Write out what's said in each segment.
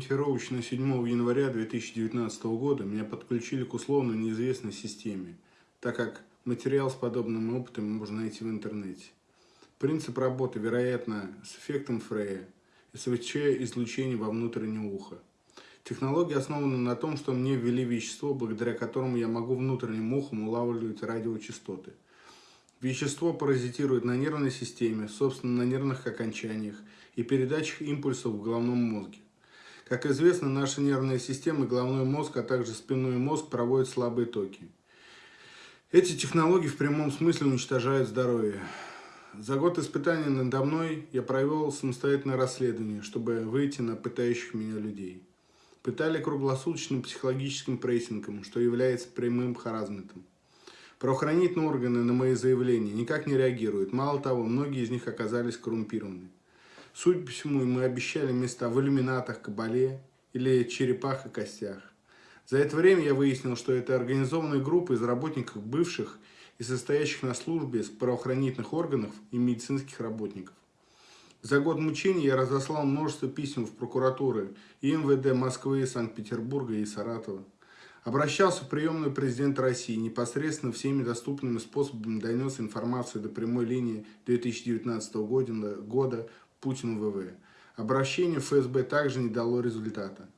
ориентировочно 7 января 2019 года меня подключили к условно неизвестной системе, так как материал с подобным опытом можно найти в интернете. Принцип работы, вероятно, с эффектом Фрея, СВЧ-излучение во внутреннее ухо. Технология основана на том, что мне ввели вещество, благодаря которому я могу внутренним ухом улавливать радиочастоты. Вещество паразитирует на нервной системе, собственно на нервных окончаниях и передачах импульсов в головном мозге. Как известно, наша нервная система, головной мозг, а также спинной мозг проводят слабые токи. Эти технологии в прямом смысле уничтожают здоровье. За год испытаний надо мной я провел самостоятельное расследование, чтобы выйти на пытающих меня людей. Пытали круглосуточным психологическим прессингом, что является прямым харазментом. Правоохранительные органы на мои заявления никак не реагируют. Мало того, многие из них оказались коррумпированы. Судя по всему, мы обещали места в иллюминатах, кабале или черепах и костях. За это время я выяснил, что это организованная группа из работников бывших и состоящих на службе с правоохранительных органов и медицинских работников. За год мучений я разослал множество писем в прокуратуры и МВД Москвы, Санкт-Петербурга и Саратова. Обращался в приемную президента России, непосредственно всеми доступными способами донес информацию до прямой линии 2019 года Путину ВВ. Обращение ФСБ также не дало результата.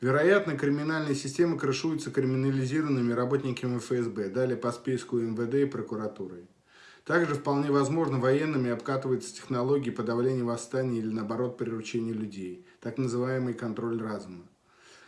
Вероятно, криминальная система крышуется криминализированными работниками ФСБ, далее по списку МВД и прокуратурой. Также вполне возможно военными обкатываются технологии подавления восстания или наоборот приручения людей, так называемый контроль разума.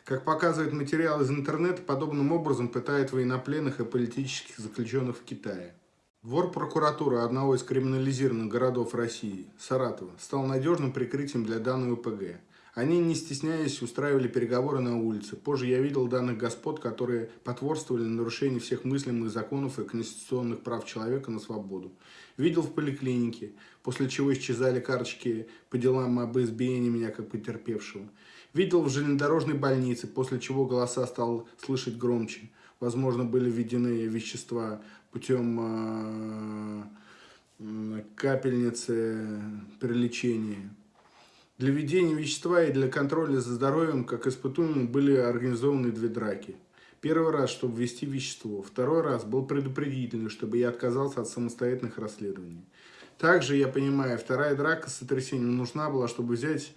Как показывает материал из интернета, подобным образом пытают военнопленных и политических заключенных в Китае. Вор прокуратуры одного из криминализированных городов России, Саратова, стал надежным прикрытием для данной УПГ. Они, не стесняясь, устраивали переговоры на улице. Позже я видел данных господ, которые потворствовали нарушению всех мыслимых законов и конституционных прав человека на свободу. Видел в поликлинике, после чего исчезали карточки по делам об избиении меня как потерпевшего. Видел в железнодорожной больнице, после чего голоса стал слышать громче. Возможно, были введены вещества путем э, капельницы при лечении. Для введения вещества и для контроля за здоровьем, как испытуемым, были организованы две драки. Первый раз, чтобы ввести вещество. Второй раз был предупредительный, чтобы я отказался от самостоятельных расследований. Также, я понимаю, вторая драка с сотрясением нужна была, чтобы взять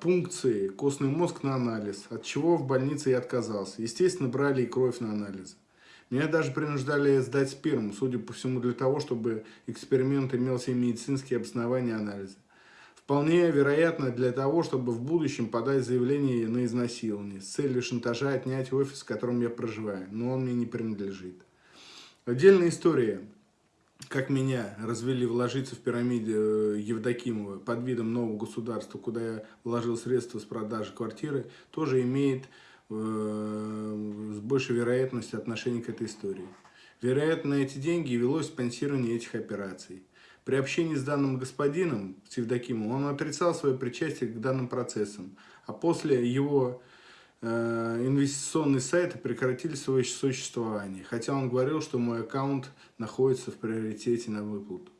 пункции костный мозг на анализ, от чего в больнице я отказался. Естественно, брали и кровь на анализ. Меня даже принуждали сдать сперму, судя по всему, для того, чтобы эксперимент имел все медицинские обоснования анализа. Вполне вероятно для того, чтобы в будущем подать заявление на изнасилование с целью шантажа отнять офис, в котором я проживаю, но он мне не принадлежит. Отдельная история как меня развели вложиться в пирамиде э, Евдокимова под видом нового государства, куда я вложил средства с продажи квартиры, тоже имеет э, с большей вероятностью отношение к этой истории. Вероятно, эти деньги велось спонсирование этих операций. При общении с данным господином, с Евдокимовым, он отрицал свое причастие к данным процессам, а после его инвестиционные сайты прекратили свое существование, хотя он говорил, что мой аккаунт находится в приоритете на выплату.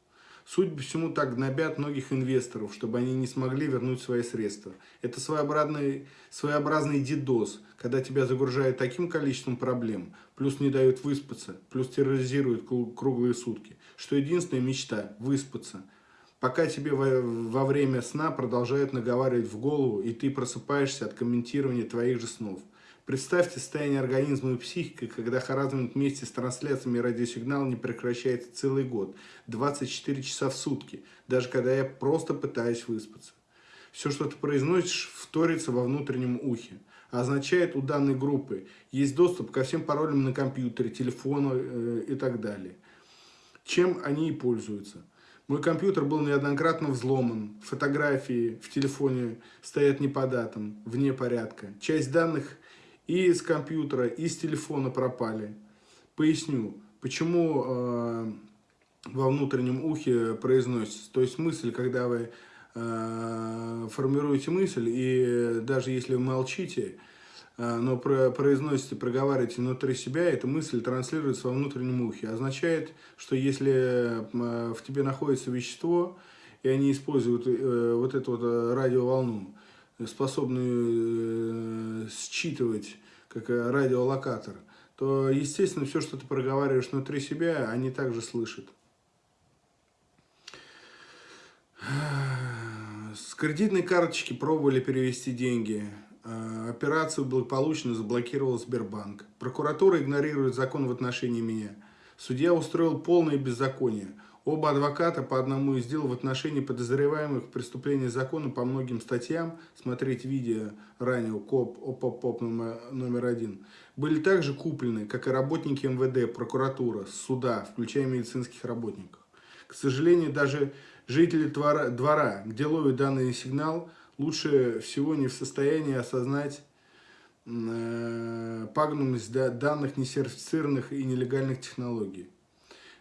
Судя по всему, так гнобят многих инвесторов, чтобы они не смогли вернуть свои средства. Это своеобразный, своеобразный дидос, когда тебя загружают таким количеством проблем, плюс не дают выспаться, плюс терроризируют круглые сутки, что единственная мечта – выспаться – пока тебе во, во время сна продолжают наговаривать в голову, и ты просыпаешься от комментирования твоих же снов. Представьте состояние организма и психики, когда харазмент вместе с трансляциями радиосигнала не прекращается целый год, 24 часа в сутки, даже когда я просто пытаюсь выспаться. Все, что ты произносишь, вторится во внутреннем ухе. Означает у данной группы есть доступ ко всем паролям на компьютере, телефону э, и так далее. Чем они и пользуются. Мой компьютер был неоднократно взломан, фотографии в телефоне стоят не по датам, вне порядка. Часть данных и из компьютера, и с телефона пропали. Поясню, почему э, во внутреннем ухе произносится. То есть мысль, когда вы э, формируете мысль, и даже если вы молчите, но произносите, проговариваете внутри себя, эта мысль транслируется во внутреннем ухе. Означает, что если а, в тебе находится вещество, и они используют э, вот эту вот э, радиоволну, способную считывать как радиолокатор, то, естественно, все, что ты проговариваешь внутри себя, они также слышат. С кредитной карточки пробовали перевести деньги. А, операцию благополучно заблокировал Сбербанк. Прокуратура игнорирует закон в отношении меня. Судья устроил полное беззаконие. Оба адвоката по одному из дел в отношении подозреваемых в преступлении закона по многим статьям, смотреть видео ранее КОП ОПОП номер, один, были также куплены, как и работники МВД, прокуратура, суда, включая медицинских работников. К сожалению, даже жители двора где ловят данный сигнал, лучше всего не в состоянии осознать э, пагубность данных несертифицированных и нелегальных технологий.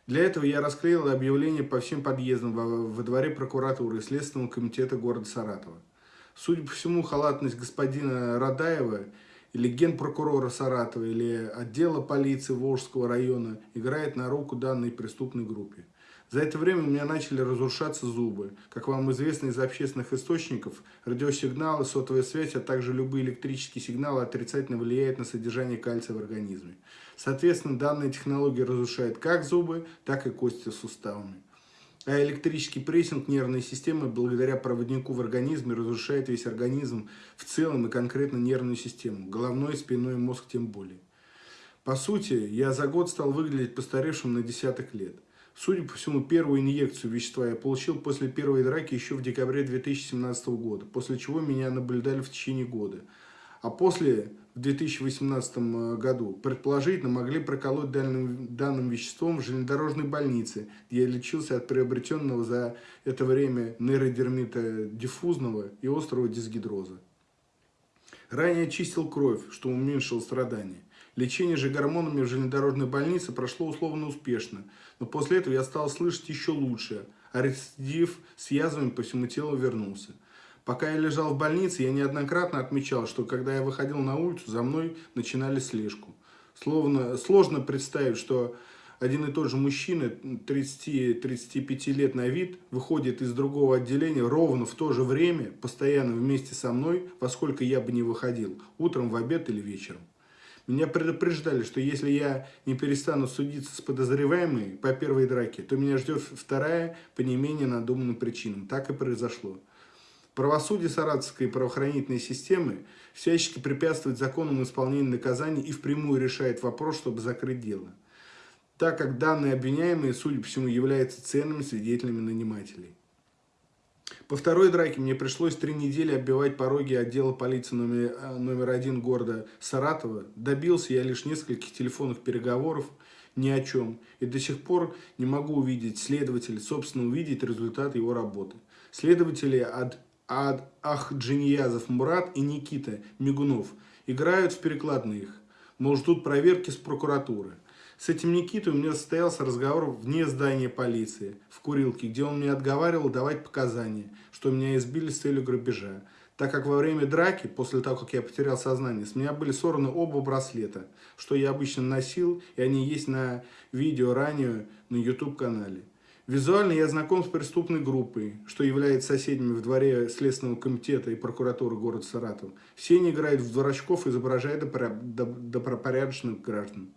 Для этого я расклеил объявление по всем подъездам во, во дворе прокуратуры и Следственного комитета города Саратова. Судя по всему, халатность господина Радаева или генпрокурора Саратова, или отдела полиции Волжского района играет на руку данной преступной группе. За это время у меня начали разрушаться зубы. Как вам известно из общественных источников, радиосигналы, сотовая связь, а также любые электрические сигналы отрицательно влияют на содержание кальция в организме. Соответственно, данная технология разрушает как зубы, так и кости суставами. А электрический прессинг нервной системы благодаря проводнику в организме разрушает весь организм в целом и конкретно нервную систему, головной, спиной, мозг тем более. По сути, я за год стал выглядеть постаревшим на десяток лет. Судя по всему, первую инъекцию вещества я получил после первой драки еще в декабре 2017 года, после чего меня наблюдали в течение года. А после, в 2018 э, году, предположительно могли проколоть данным, данным веществом в железнодорожной больнице, где я лечился от приобретенного за это время нейродермита диффузного и острого дисгидроза. Ранее очистил кровь, что уменьшило страдания. Лечение же гормонами в железнодорожной больнице прошло условно успешно, но после этого я стал слышать еще лучше, а рецидив с язвами по всему телу вернулся. Пока я лежал в больнице, я неоднократно отмечал, что когда я выходил на улицу, за мной начинали слежку. Словно, сложно представить, что один и тот же мужчина, 30-35 лет на вид, выходит из другого отделения ровно в то же время, постоянно вместе со мной, во сколько я бы не выходил, утром, в обед или вечером. Меня предупреждали, что если я не перестану судиться с подозреваемой по первой драке, то меня ждет вторая по не менее надуманным причинам. Так и произошло. Правосудие саратовской правоохранительной системы всячески препятствует законному исполнению наказаний и впрямую решает вопрос, чтобы закрыть дело. Так как данные обвиняемые, судя по всему, являются ценными свидетелями нанимателей. По второй драке мне пришлось три недели оббивать пороги отдела полиции номер, э, номер один города Саратова. Добился я лишь нескольких телефонных переговоров, ни о чем. И до сих пор не могу увидеть следователя, собственно, увидеть результат его работы. Следователи Ад, Ад, Ахджиньязов Мурат и Никита Мигунов играют в перекладных, мол, ждут проверки с прокуратуры. С этим Никитой у меня состоялся разговор вне здания полиции, в курилке, где он мне отговаривал давать показания, что меня избили с целью грабежа. Так как во время драки, после того, как я потерял сознание, с меня были сорваны оба браслета, что я обычно носил, и они есть на видео ранее на YouTube-канале. Визуально я знаком с преступной группой, что является соседями в дворе Следственного комитета и прокуратуры города Саратов. Все они играют в дурачков, изображая добропорядочных граждан.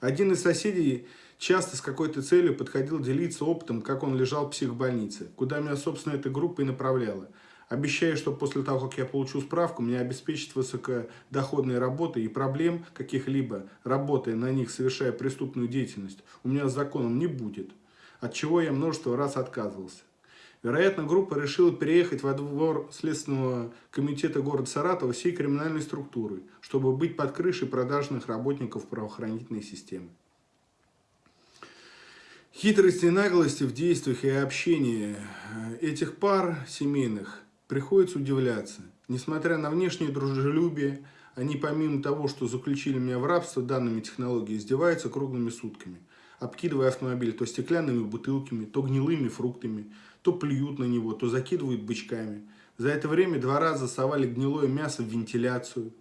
Один из соседей часто с какой-то целью подходил делиться опытом, как он лежал в психбольнице, куда меня, собственно, эта группа и направляла. Обещая, что после того, как я получу справку, меня обеспечат высокодоходной работой и проблем каких-либо, работая на них, совершая преступную деятельность, у меня с законом не будет. От чего я множество раз отказывался. Вероятно, группа решила переехать во двор Следственного комитета города Саратова всей криминальной структуры, чтобы быть под крышей продажных работников правоохранительной системы. Хитрости и наглости в действиях и общении э, этих пар семейных приходится удивляться. Несмотря на внешнее дружелюбие, они помимо того, что заключили меня в рабство данными технологиями, издеваются круглыми сутками, обкидывая автомобиль то стеклянными бутылками, то гнилыми фруктами, то плюют на него, то закидывают бычками. За это время два раза совали гнилое мясо в вентиляцию.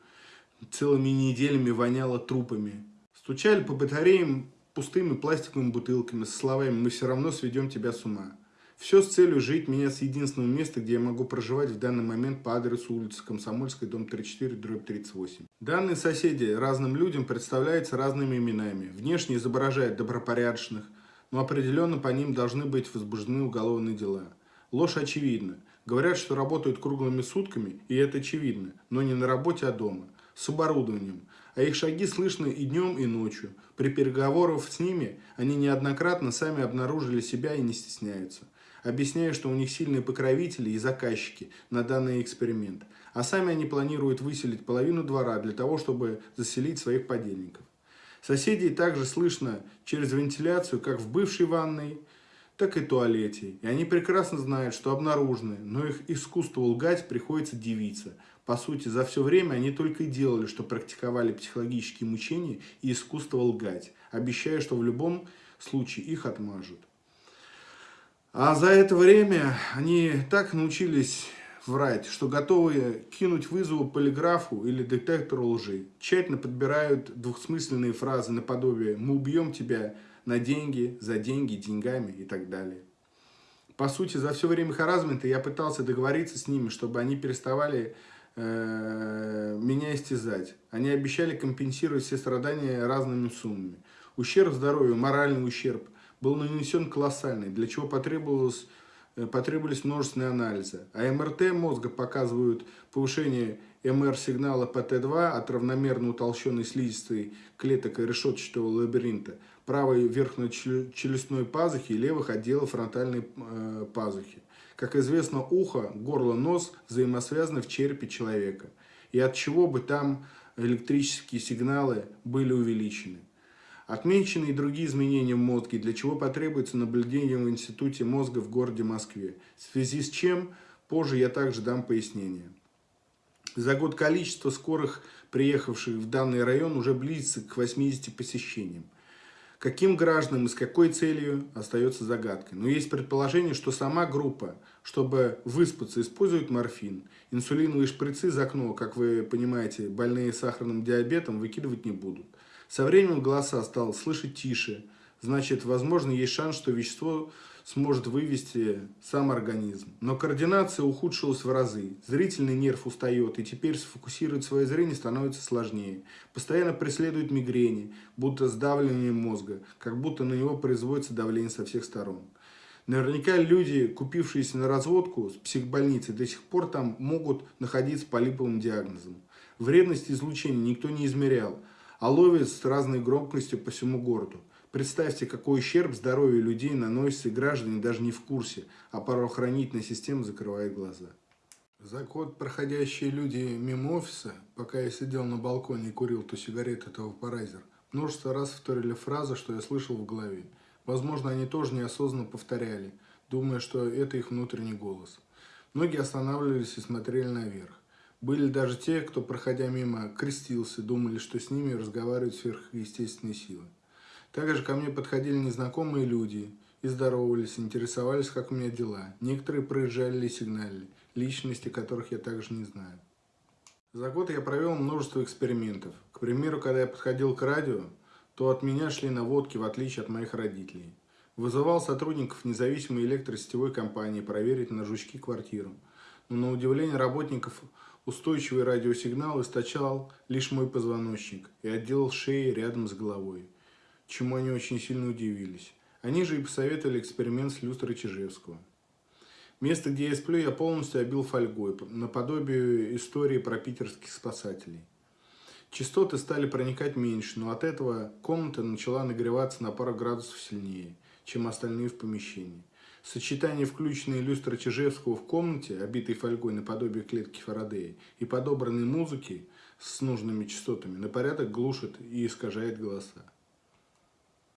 Целыми неделями воняло трупами. Стучали по батареям пустыми пластиковыми бутылками со словами «Мы все равно сведем тебя с ума». Все с целью жить меня с единственного места, где я могу проживать в данный момент по адресу улицы Комсомольской, дом 34, дробь 38. Данные соседи разным людям представляются разными именами. Внешне изображают добропорядочных, но определенно по ним должны быть возбуждены уголовные дела. Ложь очевидна. Говорят, что работают круглыми сутками, и это очевидно, но не на работе, а дома, с оборудованием. А их шаги слышны и днем, и ночью. При переговорах с ними они неоднократно сами обнаружили себя и не стесняются объясняя, что у них сильные покровители и заказчики на данный эксперимент, а сами они планируют выселить половину двора для того, чтобы заселить своих подельников. Соседей также слышно через вентиляцию как в бывшей ванной, так и туалете. И они прекрасно знают, что обнаружены, но их искусство лгать приходится девиться. По сути, за все время они только и делали, что практиковали психологические мучения и искусство лгать, обещая, что в любом случае их отмажут. А за это время они так научились врать, что готовы кинуть вызову полиграфу или детектору лжи. Тщательно подбирают двухсмысленные фразы наподобие «мы убьем тебя на деньги, за деньги, деньгами» и так далее. По сути, за все время харазмента я пытался договориться с ними, чтобы они переставали э, меня истязать. Они обещали компенсировать все страдания разными суммами. Ущерб здоровью, моральный ущерб – был нанесен колоссальный, для чего потребовалось, потребовались множественные анализы. А МРТ мозга показывают повышение МР-сигнала ПТ2 от равномерно утолщенной слизистой клеток и решетчатого лабиринта, правой верхнечелюстной пазухи и левых отделов фронтальной э, пазухи. Как известно, ухо, горло, нос взаимосвязаны в черепе человека. И от чего бы там электрические сигналы были увеличены. Отмечены и другие изменения в мозге, для чего потребуется наблюдение в Институте мозга в городе Москве. В связи с чем позже я также дам пояснение. За год количество скорых, приехавших в данный район, уже близится к 80 посещениям. Каким гражданам и с какой целью остается загадкой. Но есть предположение, что сама группа, чтобы выспаться, использует морфин. Инсулиновые шприцы за окно, как вы понимаете, больные сахарным диабетом выкидывать не будут. Со временем голоса стал слышать тише. Значит, возможно, есть шанс, что вещество сможет вывести сам организм. Но координация ухудшилась в разы. Зрительный нерв устает, и теперь сфокусировать свое зрение становится сложнее. Постоянно преследует мигрени, будто сдавливание мозга, как будто на него производится давление со всех сторон. Наверняка люди, купившиеся на разводку с психбольницы, до сих пор там могут находиться по липовым диагнозам. Вредность излучения никто не измерял, а ловит с разной громкостью по всему городу. Представьте, какой ущерб здоровью людей наносится, и граждане даже не в курсе, а правоохранительная система закрывает глаза. За год проходящие люди мимо офиса, пока я сидел на балконе и курил ту сигарету, то вапорайзер, множество раз повторили фразы, что я слышал в голове. Возможно, они тоже неосознанно повторяли, думая, что это их внутренний голос. Многие останавливались и смотрели наверх. Были даже те, кто, проходя мимо, крестился, думали, что с ними разговаривают сверхъестественные силы. Также ко мне подходили незнакомые люди и здоровались, интересовались, как у меня дела. Некоторые проезжали и сигналили, личности которых я также не знаю. За год я провел множество экспериментов. К примеру, когда я подходил к радио, то от меня шли наводки, в отличие от моих родителей. Вызывал сотрудников независимой электросетевой компании проверить на жучки квартиру. Но на удивление работников Устойчивый радиосигнал источал лишь мой позвоночник и отделал шеи рядом с головой, чему они очень сильно удивились. Они же и посоветовали эксперимент с люстрой Чижевского. Место, где я сплю, я полностью обил фольгой, наподобие истории про питерских спасателей. Частоты стали проникать меньше, но от этого комната начала нагреваться на пару градусов сильнее, чем остальные в помещении. Сочетание включенной люстры Чижевского в комнате, обитой фольгой наподобие клетки Фарадея, и подобранной музыки с нужными частотами на порядок глушит и искажает голоса.